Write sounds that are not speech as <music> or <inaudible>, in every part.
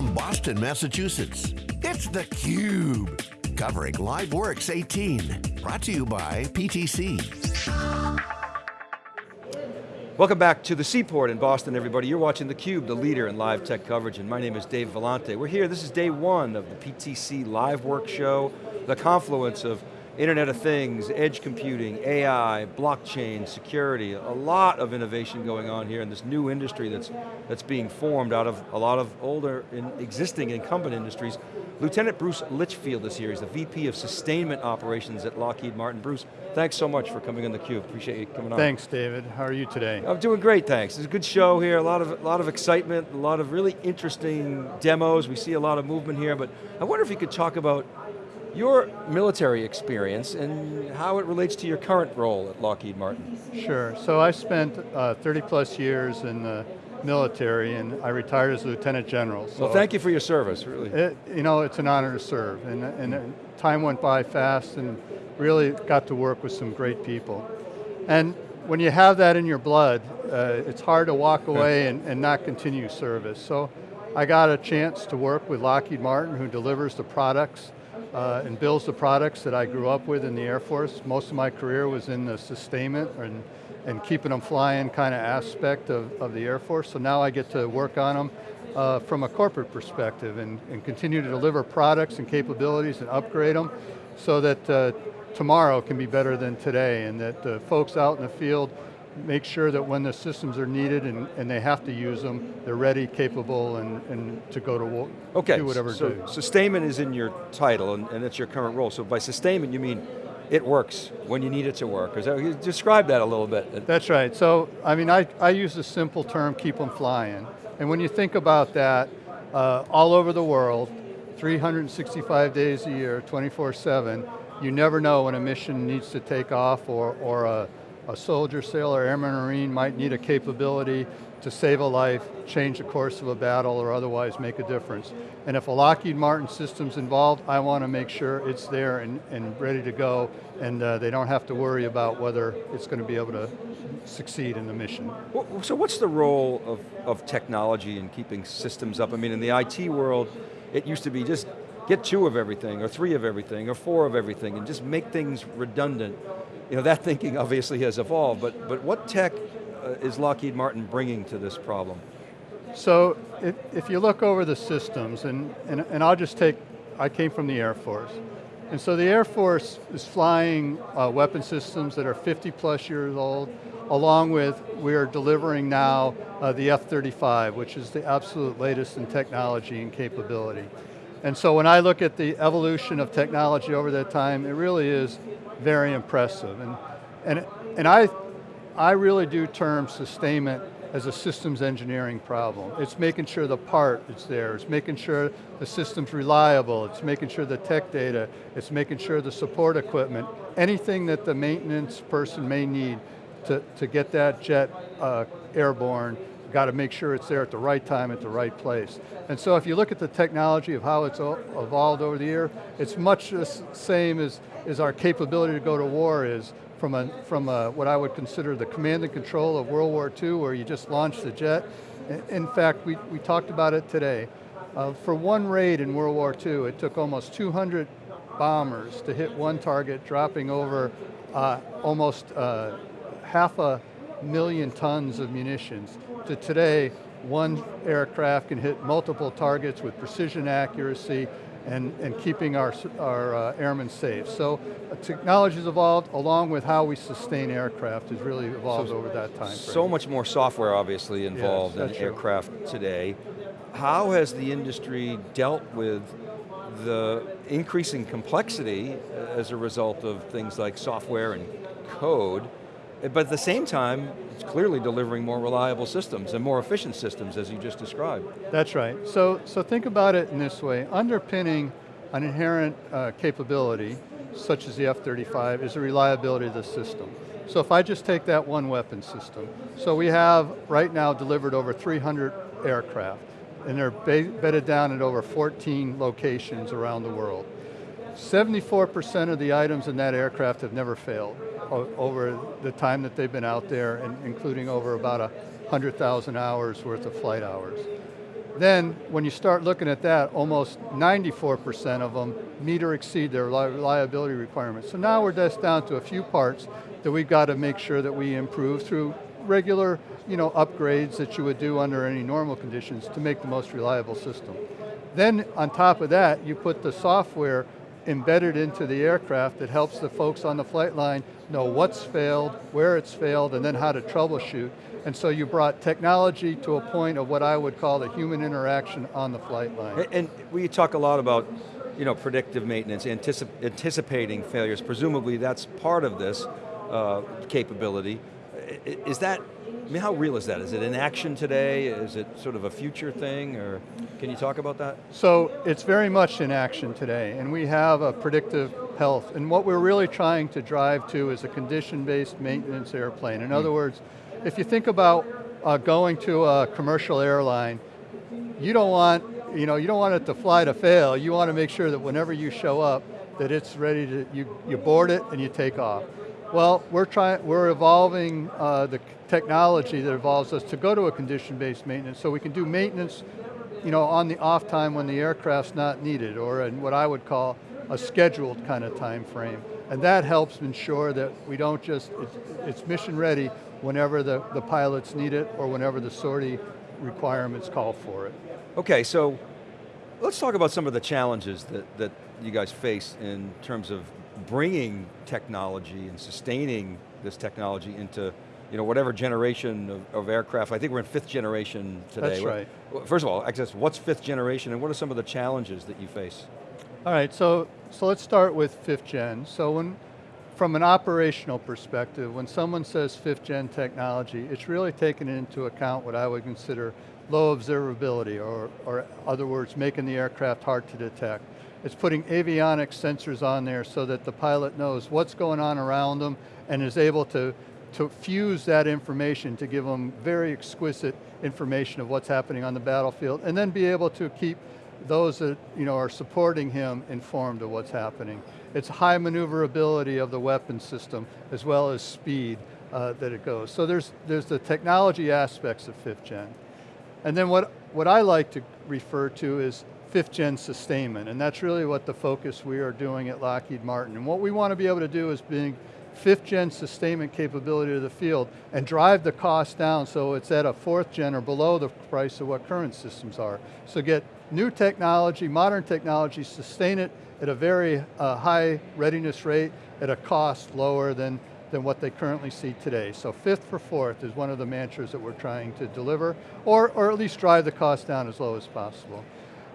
from Boston, Massachusetts, it's theCUBE. Covering LiveWorx 18. Brought to you by PTC. Welcome back to the Seaport in Boston, everybody. You're watching theCUBE, the leader in live tech coverage, and my name is Dave Vellante. We're here, this is day one of the PTC LiveWorx show, the confluence of Internet of Things, edge computing, AI, blockchain, security, a lot of innovation going on here in this new industry that's, that's being formed out of a lot of older, in existing incumbent industries. Lieutenant Bruce Litchfield is here, he's the VP of Sustainment Operations at Lockheed Martin. Bruce, thanks so much for coming on theCUBE, appreciate you coming on. Thanks, David. How are you today? I'm doing great, thanks. It's a good show here, a lot of, a lot of excitement, a lot of really interesting demos. We see a lot of movement here, but I wonder if you could talk about your military experience and how it relates to your current role at Lockheed Martin. Sure, so I spent uh, 30 plus years in the military and I retired as a Lieutenant General. So well, thank you for your service, really. It, you know, it's an honor to serve and, and time went by fast and really got to work with some great people. And when you have that in your blood, uh, it's hard to walk away and, and not continue service. So I got a chance to work with Lockheed Martin who delivers the products uh, and builds the products that I grew up with in the Air Force. Most of my career was in the sustainment and, and keeping them flying kind of aspect of, of the Air Force, so now I get to work on them uh, from a corporate perspective and, and continue to deliver products and capabilities and upgrade them so that uh, tomorrow can be better than today and that folks out in the field make sure that when the systems are needed and, and they have to use them, they're ready, capable, and, and to go to okay, do whatever so do. sustainment is in your title and, and it's your current role. So by sustainment you mean it works when you need it to work. That, describe that a little bit. That's right, so I mean I, I use the simple term, keep them flying. And when you think about that, uh, all over the world, 365 days a year, 24-7, you never know when a mission needs to take off or, or a, a soldier, sailor, airman, marine might need a capability to save a life, change the course of a battle, or otherwise make a difference. And if a Lockheed Martin system's involved, I want to make sure it's there and, and ready to go, and uh, they don't have to worry about whether it's going to be able to succeed in the mission. So what's the role of, of technology in keeping systems up? I mean, in the IT world, it used to be just get two of everything, or three of everything, or four of everything, and just make things redundant you know, that thinking obviously has evolved, but, but what tech uh, is Lockheed Martin bringing to this problem? So, if, if you look over the systems, and, and, and I'll just take, I came from the Air Force, and so the Air Force is flying uh, weapon systems that are 50 plus years old, along with, we are delivering now uh, the F-35, which is the absolute latest in technology and capability. And so when I look at the evolution of technology over that time, it really is very impressive. And, and, and I, I really do term sustainment as a systems engineering problem. It's making sure the part is there, it's making sure the system's reliable, it's making sure the tech data, it's making sure the support equipment, anything that the maintenance person may need to, to get that jet uh, airborne, got to make sure it's there at the right time, at the right place. And so if you look at the technology of how it's evolved over the year, it's much the same as is our capability to go to war is from, a, from a, what I would consider the command and control of World War II where you just launched the jet. In fact, we, we talked about it today. Uh, for one raid in World War II, it took almost 200 bombers to hit one target, dropping over uh, almost uh, half a million tons of munitions. To today, one aircraft can hit multiple targets with precision accuracy and, and keeping our, our uh, airmen safe. So uh, technology has evolved along with how we sustain aircraft has really evolved so, over that time. So much more software obviously involved yes, in true. aircraft today. How has the industry dealt with the increasing complexity uh, as a result of things like software and code but at the same time, it's clearly delivering more reliable systems and more efficient systems as you just described. That's right. So, so think about it in this way. Underpinning an inherent uh, capability, such as the F-35, is the reliability of the system. So if I just take that one weapon system, so we have right now delivered over 300 aircraft, and they're bedded down at over 14 locations around the world. 74% of the items in that aircraft have never failed over the time that they've been out there, and including over about 100,000 hours worth of flight hours. then when you start looking at that, almost 94% of them meet or exceed their reliability requirements. So now we're just down to a few parts that we've got to make sure that we improve through regular you know, upgrades that you would do under any normal conditions to make the most reliable system. Then on top of that, you put the software embedded into the aircraft that helps the folks on the flight line know what's failed, where it's failed, and then how to troubleshoot. And so you brought technology to a point of what I would call the human interaction on the flight line. And, we talk a lot about you know, predictive maintenance, anticip anticipating failures. Presumably that's part of this uh, capability. Is that I mean, how real is that? Is it in action today? Is it sort of a future thing, or can you talk about that? So, it's very much in action today, and we have a predictive health, and what we're really trying to drive to is a condition-based maintenance airplane. In mm. other words, if you think about uh, going to a commercial airline, you don't want, you know, you don't want it to fly to fail, you want to make sure that whenever you show up, that it's ready to, you, you board it and you take off. Well, we're trying, we're evolving uh, the technology that evolves us to go to a condition-based maintenance so we can do maintenance you know, on the off time when the aircraft's not needed or in what I would call a scheduled kind of time frame. And that helps ensure that we don't just, it's, it's mission ready whenever the, the pilots need it or whenever the sortie requirements call for it. Okay, so let's talk about some of the challenges that, that you guys face in terms of bringing technology and sustaining this technology into you know, whatever generation of, of, aircraft, I think we're in fifth generation today. That's right. First of all, access, what's fifth generation and what are some of the challenges that you face? All right, so, so let's start with fifth gen. So when, from an operational perspective, when someone says fifth gen technology, it's really taking into account what I would consider low observability, or, or other words, making the aircraft hard to detect. It's putting avionics sensors on there so that the pilot knows what's going on around them and is able to to fuse that information to give them very exquisite information of what's happening on the battlefield, and then be able to keep those that you know, are supporting him informed of what's happening. It's high maneuverability of the weapon system, as well as speed uh, that it goes. So there's, there's the technology aspects of fifth gen. And then what, what I like to refer to is fifth gen sustainment, and that's really what the focus we are doing at Lockheed Martin. And what we want to be able to do is being fifth gen sustainment capability to the field and drive the cost down so it's at a fourth gen or below the price of what current systems are. So get new technology, modern technology, sustain it at a very uh, high readiness rate at a cost lower than, than what they currently see today. So fifth for fourth is one of the mantras that we're trying to deliver, or, or at least drive the cost down as low as possible.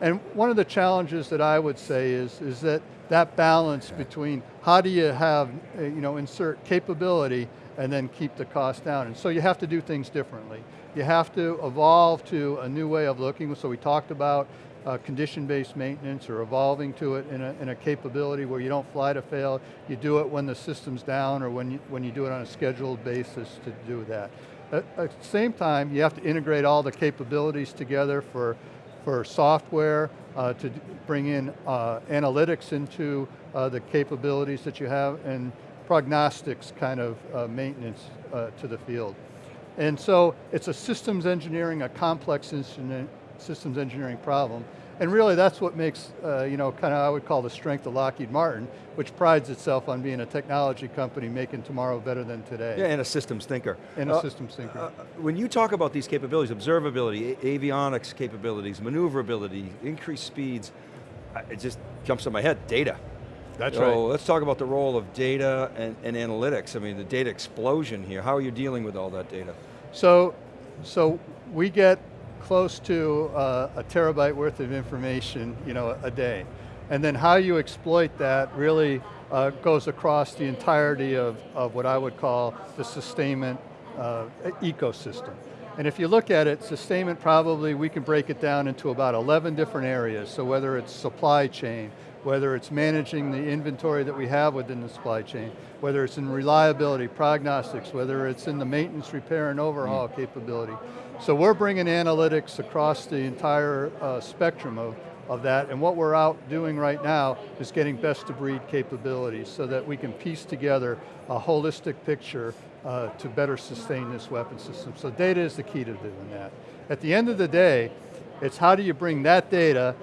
And one of the challenges that I would say is, is that that balance between how do you have, uh, you know, insert capability and then keep the cost down. And so you have to do things differently. You have to evolve to a new way of looking, so we talked about uh, condition-based maintenance or evolving to it in a, in a, capability where you don't fly to fail, you do it when the system's down or when you, when you do it on a scheduled basis to do that. At, at the same time, you have to integrate all the capabilities together for for software, uh, to bring in uh, analytics into uh, the capabilities that you have, and prognostics kind of uh, maintenance uh, to the field. And so it's a systems engineering, a complex systems engineering problem, and really that's what makes, uh, you know, kind of I would call the strength of Lockheed Martin, which prides itself on being a technology company making tomorrow better than today. Yeah, and a systems thinker. And uh, a systems thinker. Uh, when you talk about these capabilities, observability, avionics capabilities, maneuverability, increased speeds, it just jumps to my head, data. That's so right. let's talk about the role of data and, and analytics. I mean, the data explosion here. How are you dealing with all that data? So, so we get close to uh, a terabyte worth of information you know, a day. And then how you exploit that really uh, goes across the entirety of, of what I would call the sustainment uh, ecosystem. And if you look at it, sustainment probably, we can break it down into about 11 different areas. So whether it's supply chain, whether it's managing the inventory that we have within the supply chain, whether it's in reliability, prognostics, whether it's in the maintenance, repair, and overhaul mm. capability. So we're bringing analytics across the entire uh, spectrum of, of that, and what we're out doing right now is getting best of breed capabilities so that we can piece together a holistic picture uh, to better sustain this weapon system. So data is the key to doing that. At the end of the day, It's how do you bring that data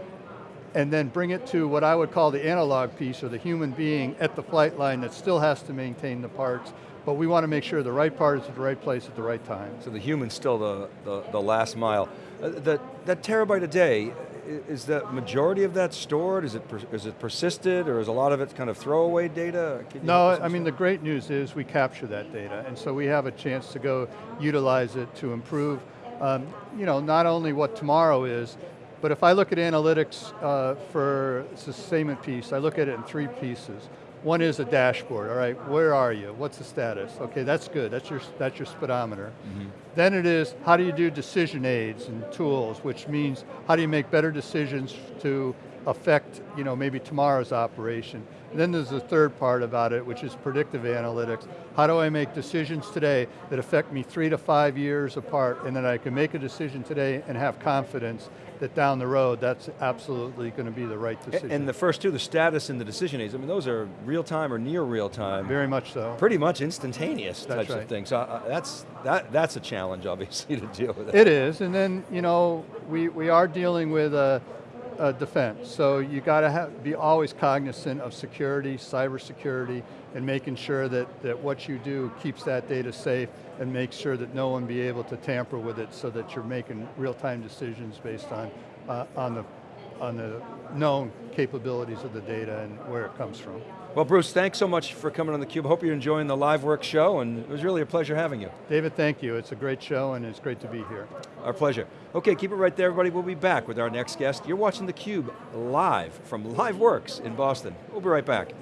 and then bring it to what I would call the analog piece or the human being at the flight line that still has to maintain the parts, but we want to make sure the right part is at the right place at the right time. So the human's still the, the, the last mile. Uh, that, that terabyte a day, is the majority of that stored? Is it, is it persisted or is a lot of it kind of throwaway data? Can No, I mean the great news is we capture that data, and so we have a chance to go utilize it to improve, um, you know, not only what tomorrow is, but if I look at analytics uh, for sustainment piece, I look at it in three pieces. One is a dashboard, all right, where are you? What's the status? Okay, that's good, that's your, that's your speedometer. Then it is, how do you do decision aids and tools, which means how do you make better decisions to affect, you know, maybe tomorrow's operation. And then there's the third part about it, which is predictive analytics. How do I make decisions today that affect me three to five years apart, and then I can make a decision today and have confidence that down the road, that's absolutely going to be the right decision. And the first two, the status and the decision aids, I mean those are real time or near real time. Very much so. pretty much instantaneous That's types of things. So uh, that's, that, that's a challenge, obviously, <laughs> to deal with. It is, and then you know we, we are dealing with a, a defense, so you got to be always cognizant of security, cyber security, and making sure that, that what you do keeps that data safe and makes sure that no one be able to tamper with it so that you're making real-time decisions based on, uh, on, the, on the known capabilities of the data and where it comes from. Well, Bruce, thanks so much for coming on theCUBE. Hope you're enjoying the live work show, and it was really a pleasure having you. David, thank you. It's a great show and it's great to be here. Our pleasure. Okay, keep it right there, everybody. We'll be back with our next guest. You're watching theCUBE live from LiveWorx in Boston. We'll be right back.